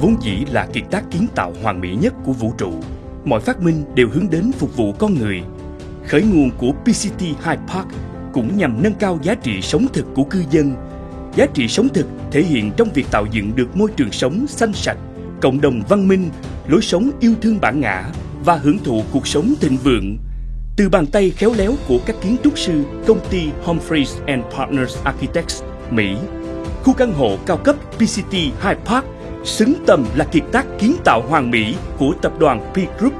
vốn dĩ là kiệt tác kiến tạo hoàn mỹ nhất của vũ trụ. Mọi phát minh đều hướng đến phục vụ con người. Khởi nguồn của PCT Hyde Park cũng nhằm nâng cao giá trị sống thực của cư dân. Giá trị sống thực thể hiện trong việc tạo dựng được môi trường sống xanh sạch, cộng đồng văn minh, lối sống yêu thương bản ngã và hưởng thụ cuộc sống thịnh vượng. Từ bàn tay khéo léo của các kiến trúc sư công ty Humphreys and Partners Architects, Mỹ, khu căn hộ cao cấp PCT Hyde Park xứng tầm là kiệt tác kiến tạo hoàn mỹ của tập đoàn P Group.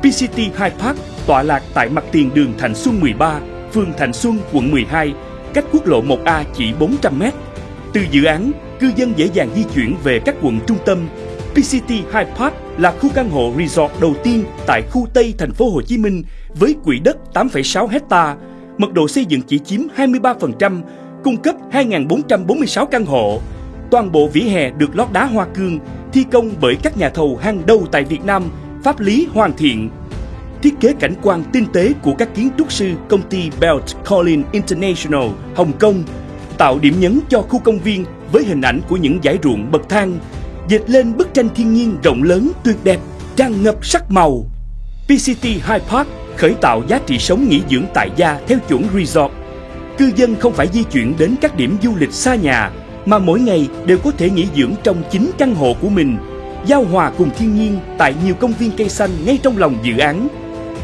PCT High Park tọa lạc tại mặt tiền đường Thành Xuân 13, phường Thành Xuân, quận 12, cách quốc lộ 1A chỉ 400 m. Từ dự án, cư dân dễ dàng di chuyển về các quận trung tâm. PCT High Park là khu căn hộ resort đầu tiên tại khu Tây thành phố Hồ Chí Minh với quỹ đất 8,6 hecta, mật độ xây dựng chỉ chiếm 23%, cung cấp 2.446 căn hộ. Toàn bộ vỉa hè được lót đá hoa cương, thi công bởi các nhà thầu hàng đầu tại Việt Nam, pháp lý hoàn thiện. Thiết kế cảnh quan tinh tế của các kiến trúc sư công ty Belt Collin International, Hồng Kông tạo điểm nhấn cho khu công viên với hình ảnh của những dải ruộng bậc thang, dệt lên bức tranh thiên nhiên rộng lớn tuyệt đẹp, tràn ngập sắc màu. PCT High Park khởi tạo giá trị sống nghỉ dưỡng tại gia theo chuẩn resort. Cư dân không phải di chuyển đến các điểm du lịch xa nhà, mà mỗi ngày đều có thể nghỉ dưỡng trong chính căn hộ của mình, giao hòa cùng thiên nhiên tại nhiều công viên cây xanh ngay trong lòng dự án.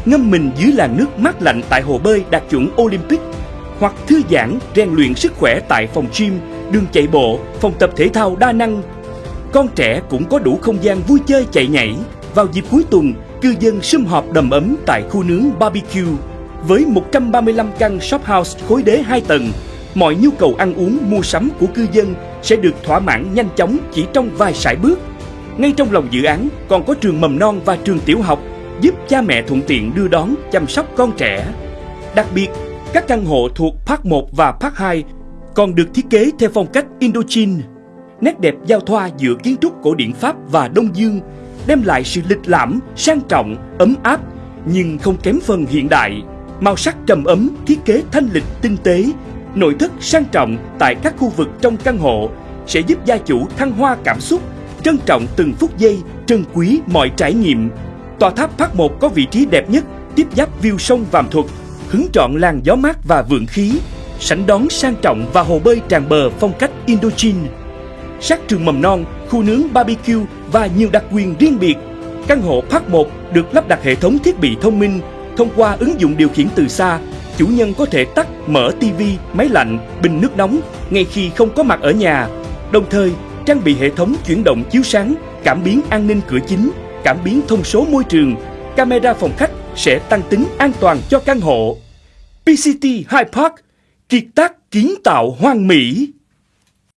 Ngâm mình dưới làn nước mát lạnh tại hồ bơi đạt chuẩn Olympic hoặc thư giãn, rèn luyện sức khỏe tại phòng gym, đường chạy bộ, phòng tập thể thao đa năng. Con trẻ cũng có đủ không gian vui chơi chạy nhảy. Vào dịp cuối tuần, cư dân sum họp đầm ấm tại khu nướng barbecue với 135 căn shop house khối đế 2 tầng. Mọi nhu cầu ăn uống, mua sắm của cư dân sẽ được thỏa mãn nhanh chóng chỉ trong vài sải bước. Ngay trong lòng dự án còn có trường mầm non và trường tiểu học giúp cha mẹ thuận tiện đưa đón, chăm sóc con trẻ. Đặc biệt, các căn hộ thuộc Park 1 và Park 2 còn được thiết kế theo phong cách Indochine. Nét đẹp giao thoa giữa kiến trúc cổ điển Pháp và Đông Dương đem lại sự lịch lãm, sang trọng, ấm áp nhưng không kém phần hiện đại. Màu sắc trầm ấm, thiết kế thanh lịch tinh tế, nội thất sang trọng tại các khu vực trong căn hộ sẽ giúp gia chủ thăng hoa cảm xúc, trân trọng từng phút giây, trân quý mọi trải nghiệm. Tòa tháp Park 1 có vị trí đẹp nhất, tiếp giáp view sông Vàm Thuật, hứng trọn làn gió mát và vượng khí, sảnh đón sang trọng và hồ bơi tràn bờ phong cách Indochine. Sát trường mầm non, khu nướng barbecue và nhiều đặc quyền riêng biệt. Căn hộ Park 1 được lắp đặt hệ thống thiết bị thông minh thông qua ứng dụng điều khiển từ xa. Chủ nhân có thể tắt, mở TV, máy lạnh, bình nước nóng ngay khi không có mặt ở nhà. Đồng thời, trang bị hệ thống chuyển động chiếu sáng, cảm biến an ninh cửa chính, cảm biến thông số môi trường, camera phòng khách sẽ tăng tính an toàn cho căn hộ. PCT High Park, kiệt tác kiến tạo hoang mỹ.